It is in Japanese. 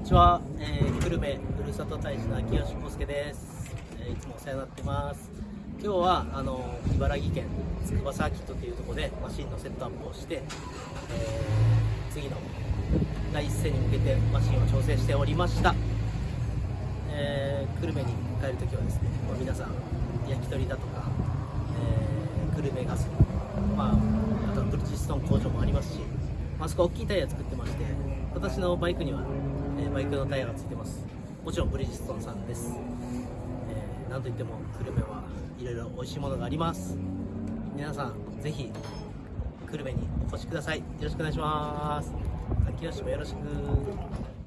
にちは、えー、久留米ふるさと大使の秋吉康介です、えーいつもお世話になってます。今日はあの茨城県筑波サーキットというところでマシンのセットアップをして、えー次の第一戦に向けてマシンを調整しておりました、えー久留米に帰るときはですね、まあ皆さん焼き鳥だとか、えー久留米ガス、まあ、あとはブリヂストン工場もありますし、まあそこ大きいタイヤ作ってまして私のバイクには、えーバイクのタイヤがついてます。もちろんブリヂストンさんです、えーなんといっても久留米はいろいろ美味しいものがあります。皆さんぜひ久留米にお越しください。よろしくお願いします。秋吉もよろしく。